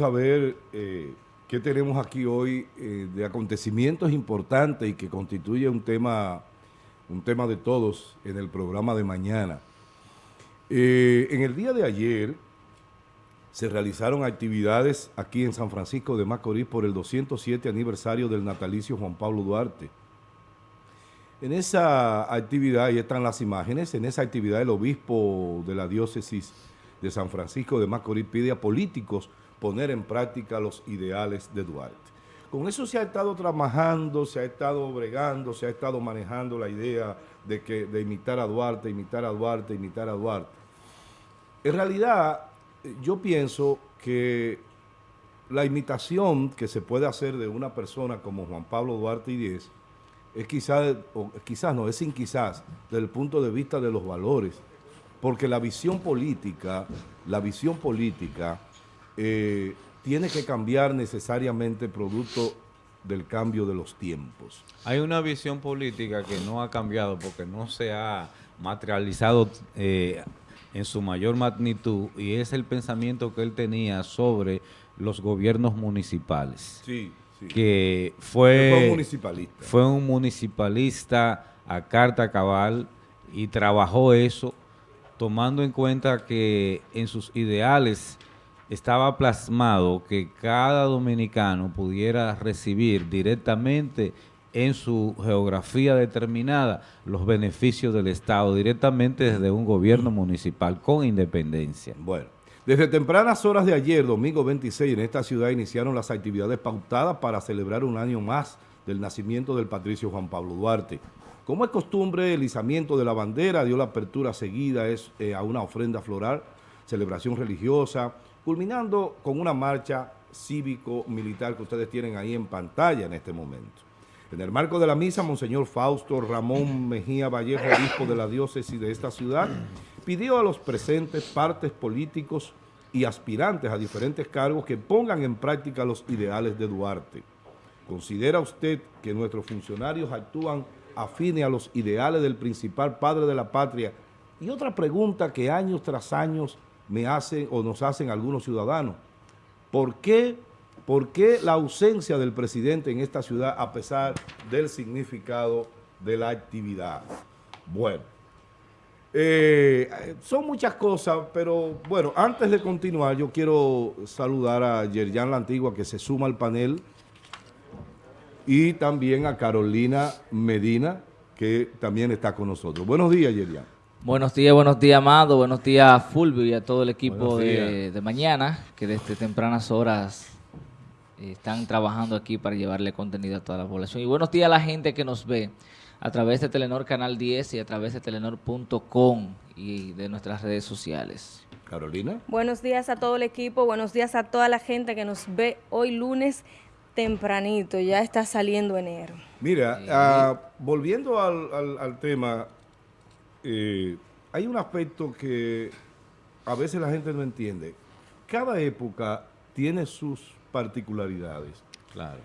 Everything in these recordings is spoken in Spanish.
a ver eh, qué tenemos aquí hoy eh, de acontecimientos importantes y que constituye un tema, un tema de todos en el programa de mañana. Eh, en el día de ayer se realizaron actividades aquí en San Francisco de Macorís por el 207 aniversario del natalicio Juan Pablo Duarte. En esa actividad, ahí están las imágenes, en esa actividad el obispo de la diócesis de San Francisco de Macorís pide a políticos poner en práctica los ideales de Duarte. Con eso se ha estado trabajando, se ha estado bregando, se ha estado manejando la idea de, que, de imitar a Duarte, imitar a Duarte, imitar a Duarte. En realidad, yo pienso que la imitación que se puede hacer de una persona como Juan Pablo Duarte y Díez es quizás, o quizás no, es sin quizás, desde el punto de vista de los valores, porque la visión política, la visión política eh, tiene que cambiar necesariamente producto del cambio de los tiempos. Hay una visión política que no ha cambiado porque no se ha materializado eh, en su mayor magnitud y es el pensamiento que él tenía sobre los gobiernos municipales. Sí, sí. Que fue, fue un municipalista. Fue un municipalista a carta cabal y trabajó eso tomando en cuenta que en sus ideales estaba plasmado que cada dominicano pudiera recibir directamente en su geografía determinada los beneficios del Estado directamente desde un gobierno municipal con independencia. Bueno, desde tempranas horas de ayer, domingo 26, en esta ciudad iniciaron las actividades pautadas para celebrar un año más del nacimiento del patricio Juan Pablo Duarte. Como es costumbre, el izamiento de la bandera dio la apertura seguida eh, a una ofrenda floral, celebración religiosa, culminando con una marcha cívico-militar que ustedes tienen ahí en pantalla en este momento. En el marco de la misa, Monseñor Fausto Ramón Mejía Vallejo, obispo de la diócesis de esta ciudad, pidió a los presentes partes políticos y aspirantes a diferentes cargos que pongan en práctica los ideales de Duarte. ¿Considera usted que nuestros funcionarios actúan afines a los ideales del principal padre de la patria? Y otra pregunta que años tras años me hacen o nos hacen algunos ciudadanos. ¿Por qué, ¿Por qué la ausencia del presidente en esta ciudad a pesar del significado de la actividad? Bueno, eh, son muchas cosas, pero bueno, antes de continuar yo quiero saludar a Yerjan La Antigua que se suma al panel y también a Carolina Medina que también está con nosotros. Buenos días, Yerjan. Buenos días, buenos días, Amado. Buenos días, Fulvio, y a todo el equipo de, mañana, que desde tempranas horas están trabajando aquí para llevarle contenido a toda la población. Y buenos días a la gente que nos ve a través de Telenor Canal 10 y a través de telenor.com y de nuestras redes sociales. Carolina. Buenos días a todo el equipo, buenos días a toda la gente que nos ve hoy lunes tempranito, ya está saliendo enero. Mira, ah, volviendo al tema eh, hay un aspecto que a veces la gente no entiende. Cada época tiene sus particularidades. Claro.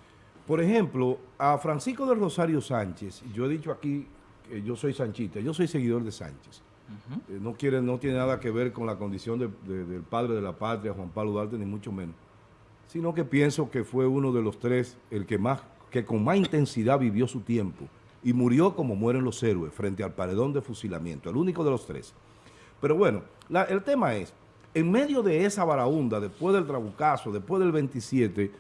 Por ejemplo, a Francisco del Rosario Sánchez, yo he dicho aquí que yo soy sanchista, yo soy seguidor de Sánchez. Eh, no, quiere, no tiene nada que ver con la condición del padre de la patria, Juan Pablo Duarte, ni mucho menos. Sino que pienso que fue uno de los tres el que, más, que con más intensidad vivió su tiempo y murió como mueren los héroes frente al paredón de fusilamiento, el único de los tres. Pero bueno, el tema es, en medio de esa baraunda, después del trabucazo, después del 27,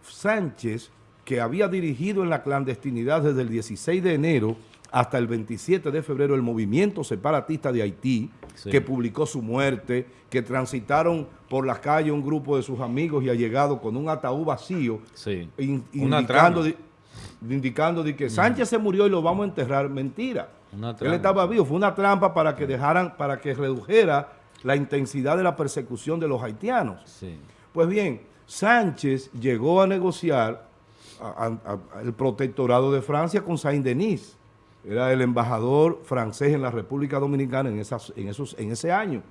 Sánchez, que había dirigido en la clandestinidad desde el 16 de enero hasta el 27 de febrero el movimiento separatista de Haití, que publicó su muerte, que transitaron por la calle un grupo de sus amigos y ha llegado con un ataúd vacío, indicando indicando de que Sánchez se murió y lo vamos a enterrar. Mentira. Él estaba vivo. Fue una trampa para que dejaran, para que redujera la intensidad de la persecución de los haitianos. Pues bien, Sánchez llegó a negociar el protectorado de Francia con Saint-Denis. Era el embajador francés en la República Dominicana en, esas, en, esos, en ese año,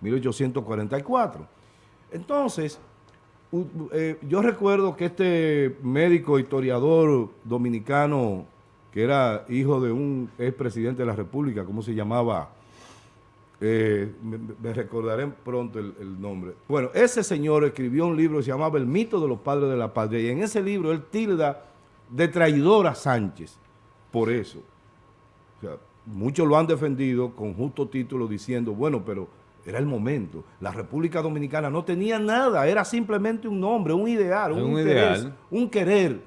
1844. Entonces, eh, yo recuerdo que este médico historiador dominicano, que era hijo de un expresidente de la República, ¿cómo se llamaba? eh, me, recordaré pronto el, el nombre. Bueno, ese señor escribió un libro que se llamaba El mito de los padres de la patria y en ese libro él tilda de traidor a Sánchez por eso. Muchos lo han defendido con justo título diciendo, bueno, pero era el momento. La República Dominicana no tenía nada, era simplemente un nombre, un ideal, un, Un interés, ideal. un querer.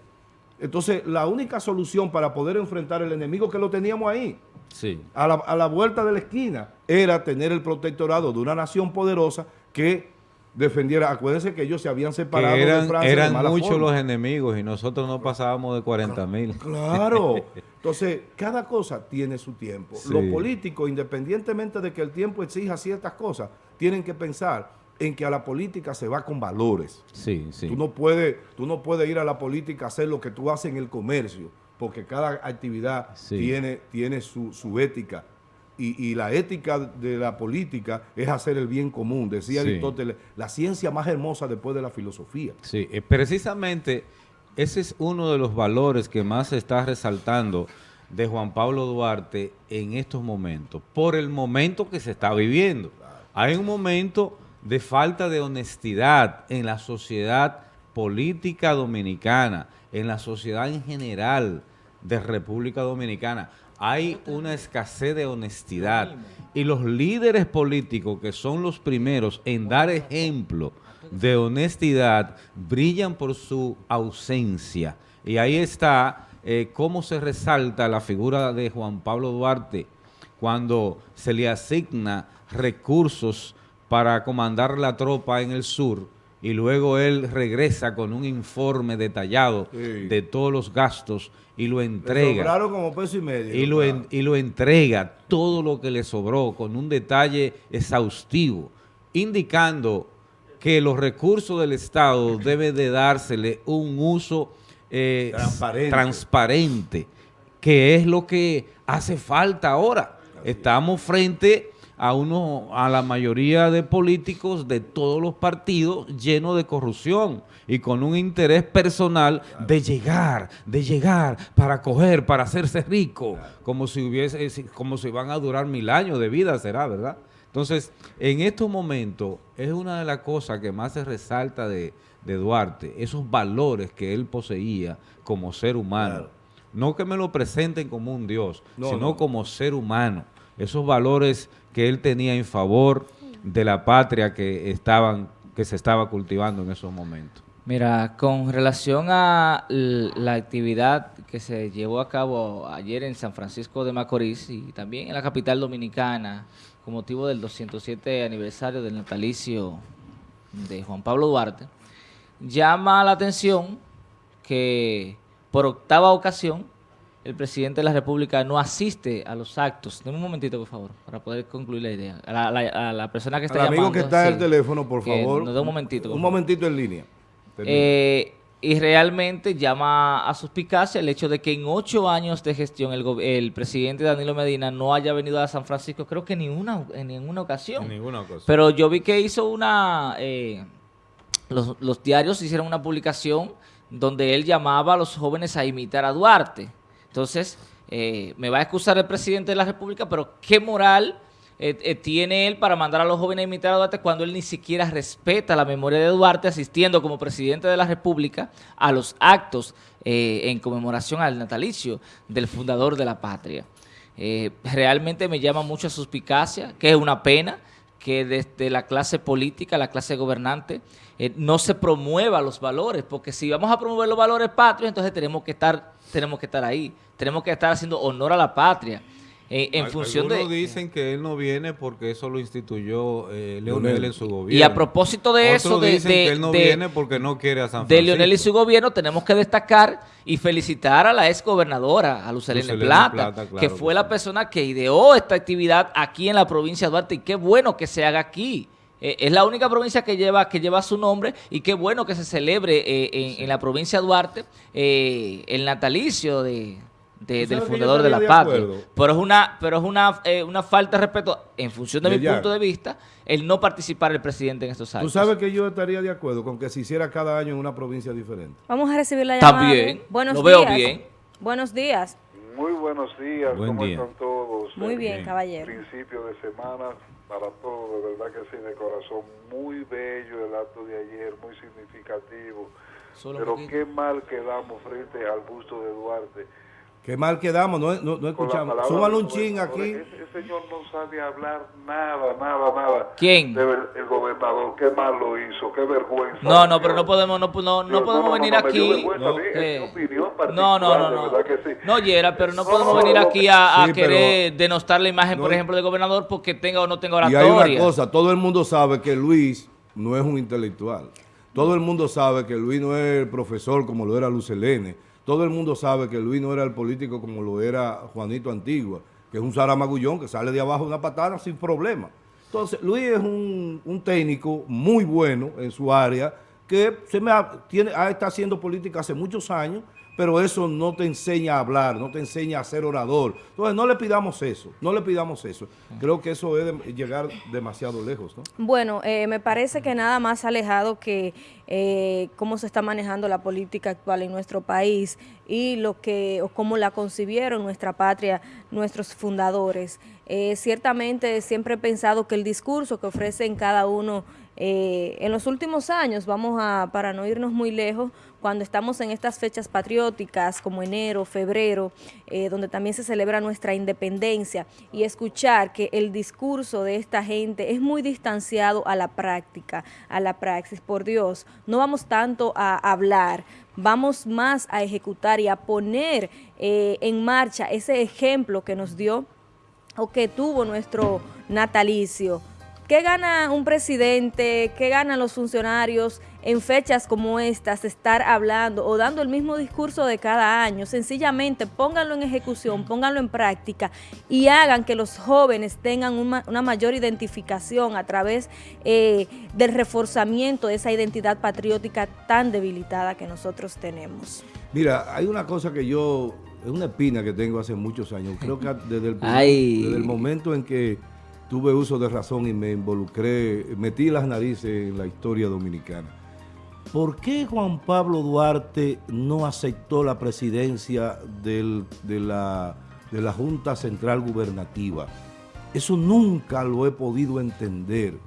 Entonces, la única solución para poder enfrentar el enemigo que lo teníamos ahí, Sí. a la, a la vuelta de la esquina, era tener el protectorado de una nación poderosa que defendiera. Acuérdense que ellos se habían separado Que de eran, Francia de eran mala muchos forma. los enemigos y nosotros no pasábamos de 40 mil. Claro. Entonces, cada cosa tiene su tiempo. Sí. Los políticos, independientemente de que el tiempo exija ciertas cosas, tienen que pensar en que a la política se va con valores. Sí, sí. Tú no puedes, tú no puedes ir a la política a hacer lo que tú haces en el comercio, porque cada actividad Sí. tiene, tiene su, su ética. Y, y la ética de la política es hacer el bien común. Decía Sí. Aristóteles, la ciencia más hermosa después de la filosofía. Sí, eh, precisamente ese es uno de los valores que más se está resaltando de Juan Pablo Duarte en estos momentos, por el momento que se está viviendo. Hay un momento de falta de honestidad en la sociedad política dominicana, en la sociedad en general de República Dominicana. Hay una escasez de honestidad y los líderes políticos que son los primeros en dar ejemplo de honestidad brillan por su ausencia. Y ahí está eh, cómo se resalta la figura de Juan Pablo Duarte cuando se le asigna recursos para comandar la tropa en el sur y luego él regresa con un informe detallado Sí. de todos los gastos y lo entrega sobraron como peso y medio. y lo, en- y lo entrega todo lo que le sobró con un detalle exhaustivo, indicando que los recursos del Estado debe de dársele un uso eh, Transparente. transparente, que es lo que hace falta ahora. Estamos frente a uno, a la mayoría de políticos de todos los partidos llenos de corrupción y con un interés personal de llegar, de llegar para coger, para hacerse rico, como si hubiese, como si van a durar mil años de vida, será, ¿verdad? Entonces, en estos momentos es una de las cosas que más se resalta de, de Duarte, esos valores que él poseía como ser humano. Claro. No que me lo presenten como un Dios, No, sino no. como ser humano. Esos valores que él tenía en favor de la patria que estaban, que se estaba cultivando en esos momentos. Mira, con relación a la actividad que se llevó a cabo ayer en San Francisco de Macorís y también en la capital dominicana, con motivo del 207 aniversario del natalicio de Juan Pablo Duarte, llama la atención que por octava ocasión el presidente de la República no asiste a los actos. Deme un momentito, por favor, para poder concluir la idea. A la, la- a la persona que está Al amigo llamando, que está en sí, el teléfono, por favor. nos dé un momentito. Un favor. momentito en línea. Eh, y realmente llama a suspicacia el hecho de que en ocho años de gestión el, el presidente Danilo Medina no haya venido a San Francisco, creo que ni una, en ninguna ocasión. ninguna cosa. Pero yo vi que hizo una... eh, los, los diarios hicieron una publicación donde él llamaba a los jóvenes a imitar a Duarte. Entonces, eh, me va a excusar el presidente de la República, pero ¿qué moral eh, eh, tiene él para mandar a los jóvenes a imitar a Duarte cuando él ni siquiera respeta la memoria de Duarte asistiendo como presidente de la República a los actos eh, en conmemoración al natalicio del fundador de la patria? Eh, realmente me llama mucha suspicacia, que es una pena que desde la clase política, la clase gobernante, eh, no se promueva los valores, porque si vamos a promover los valores patrios, entonces tenemos que estar, tenemos que estar ahí, tenemos que estar haciendo honor a la patria. Eh, en Al- función de... algunos dicen que él no viene porque eso lo instituyó eh, Leonel. Leonel en su gobierno. Y a propósito de Otros eso, de, dicen de- que él no de- viene porque no quiere a San de Francisco. Leonel y su gobierno, tenemos que destacar y felicitar a la ex gobernadora, a Lucelene Plata, Plata, claro que fue la persona que ideó esta actividad aquí en la provincia de Duarte y qué bueno que se haga aquí. Eh, es la única provincia que lleva que lleva su nombre y qué bueno que se celebre eh, en, en la provincia de Duarte eh, el natalicio de, de- ¿Tú del fundador de la de patria. Pero es una, pero es una, eh, una falta de respeto, en función de mi Ya. punto de vista, el no participar el presidente en estos Tú actos. sabes que yo estaría de acuerdo con que se hiciera cada año en una provincia diferente. Vamos a recibir la llamada. También, Buenos lo veo días. bien. Buenos días. Muy buenos días, Buen ¿cómo día. están todos? Muy bien, bien. caballero. Principio de semana, para todos, de verdad que sí, de corazón. Muy bello el acto de ayer, muy significativo. Pero qué mal quedamos frente al busto de Duarte Qué mal quedamos, no, no, no escuchamos. Súbalo un ching aquí. Ese, señor no sabe hablar nada, nada, nada. ¿Quién? el gobernador, qué mal lo hizo, qué vergüenza. No, no, pero no podemos, no, no, no podemos venir aquí. No, no, no, no. No, Yera, pero no podemos venir aquí a, a querer denostar la imagen, por ejemplo, del gobernador porque tenga o no tenga oratoria. Y hay una cosa, todo el mundo sabe que Luis no es un intelectual. Todo el mundo sabe que Luis no es el profesor como lo era Lucelene todo el mundo sabe que Luis no era el político como lo era Juanito Antigua, que es un zaramagullón que sale de abajo de una patada sin problema. Entonces, Luis es un, técnico muy bueno en su área, que se me tiene, está haciendo política hace muchos años, pero eso no te enseña a hablar, no te enseña a ser orador. Entonces, no le pidamos eso, no le pidamos eso. Creo que eso es llegar demasiado lejos, ¿no? Bueno, eh, me parece que nada más alejado que eh, cómo se está manejando la política actual en nuestro país y lo que o cómo la concibieron nuestra patria, nuestros fundadores. Eh, ciertamente siempre he pensado que el discurso que ofrecen cada uno eh, en los últimos años, vamos a, para no irnos muy lejos, cuando estamos en estas fechas patrióticas como enero, febrero, eh, donde también se celebra nuestra independencia, y escuchar que el discurso de esta gente es muy distanciado a la práctica, a la praxis. Por Dios, no vamos tanto a hablar, vamos más a ejecutar y a poner eh, en marcha ese ejemplo que nos dio o que tuvo nuestro natalicio ¿Qué gana un presidente? ¿Qué ganan los funcionarios en fechas como estas? Estar hablando o dando el mismo discurso de cada año. Sencillamente pónganlo en ejecución, pónganlo en práctica y hagan que los jóvenes tengan una, mayor identificación a través eh, del reforzamiento de esa identidad patriótica tan debilitada que nosotros tenemos. Mira, hay una cosa que yo, es una espina que tengo hace muchos años. Creo que desde el, desde el momento en que tuve uso de razón y me involucré, metí las narices en la historia dominicana. ¿Por qué Juan Pablo Duarte no aceptó la presidencia de, la, Junta Central Gubernativa? Eso nunca lo he podido entender.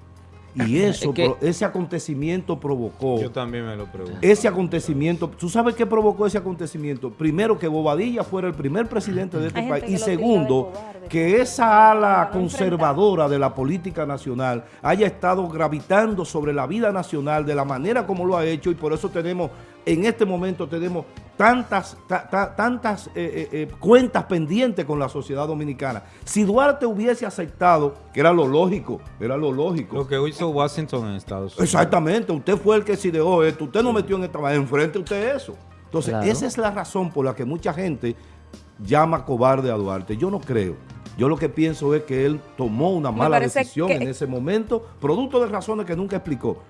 Y eso, ese acontecimiento provocó... Yo también me lo pregunto. Ese acontecimiento, ¿tú sabes qué provocó ese acontecimiento? Primero, que Bobadilla fuera el primer presidente de este país. Y segundo, que esa ala conservadora de la política nacional haya estado gravitando sobre la vida nacional de la manera como lo ha hecho y por eso tenemos, en este momento tenemos tantas, tantas eh, eh, eh, cuentas pendientes con la sociedad dominicana. Si Duarte hubiese aceptado, que era lo lógico, era lo lógico. Lo que hizo Washington en Estados Unidos. Exactamente, usted fue el que ideó esto, usted no metió en esta, enfrente usted eso. Entonces, esa es la razón por la que mucha gente llama cobarde a Duarte. Yo no creo. Yo lo que pienso es que él tomó una mala decisión en ese momento, producto de razones que nunca explicó.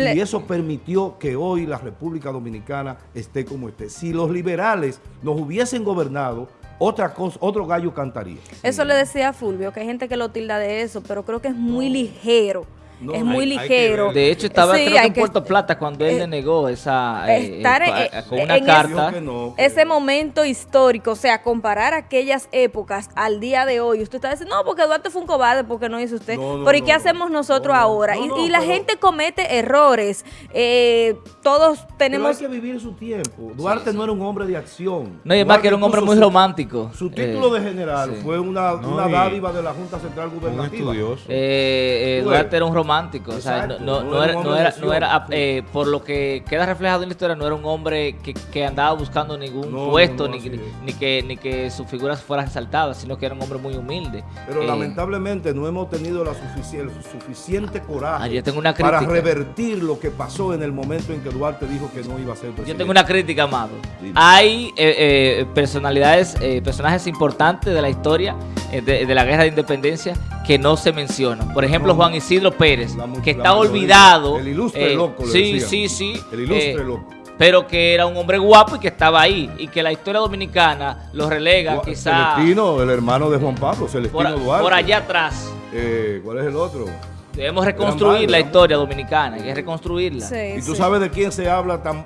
Y eso permitió que hoy la República Dominicana esté como esté. Si los liberales nos hubiesen gobernado, otra cosa, otro gallo cantaría. Eso le decía a Fulvio, que hay gente que lo tilda de eso, pero creo que es muy ligero es muy ligero. de hecho, estaba en Puerto Plata cuando él le negó esa eh, estar eh, con una carta. ese momento histórico, o sea, comparar aquellas épocas al día de hoy. Usted está diciendo, no, porque Duarte fue un cobarde, porque no hizo usted. pero ¿y qué hacemos nosotros ahora? y, la gente comete errores. Eh, todos tenemos... Pero hay que vivir su tiempo. Duarte no era un hombre de acción. No, y además que era un hombre muy romántico. Su título de general fue una, una dádiva de la Junta Central Gubernativa. Duarte era un romántico romántico. o sea, no, no, era, no era, no era eh, por lo que queda reflejado en la historia, no era un hombre que, que andaba buscando ningún puesto, ni, ni, que, ni que su figura fuera resaltada, sino que era un hombre muy humilde. Pero eh, lamentablemente no hemos tenido la suficiente, el suficiente coraje ah, yo tengo una para revertir lo que pasó en el momento en que Duarte dijo que no iba a ser presidente. Yo tengo una crítica, Amado. Hay eh, personalidades, personajes importantes de la historia de, de la guerra de independencia que no se mencionan. Por ejemplo, Juan Isidro Pérez, que está olvidado. El, ilustre eh, loco. sí, sí, sí. El ilustre eh, loco. Pero que era un hombre guapo y que estaba ahí. Y que la historia dominicana lo relega quizá... Celestino, el hermano de Juan Pablo, Celestino por, Duarte. Por allá atrás. Eh, ¿Cuál es el otro? Debemos reconstruir la historia dominicana, hay que reconstruirla. y tú sabes de quién se habla tan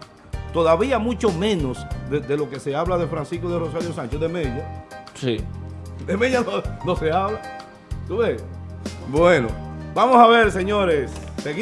todavía mucho menos de, lo que se habla de Francisco de Rosario Sánchez de Mella. Sí. De Mella no se habla. ¿Tú ves? Bueno, Vamos a ver, señores.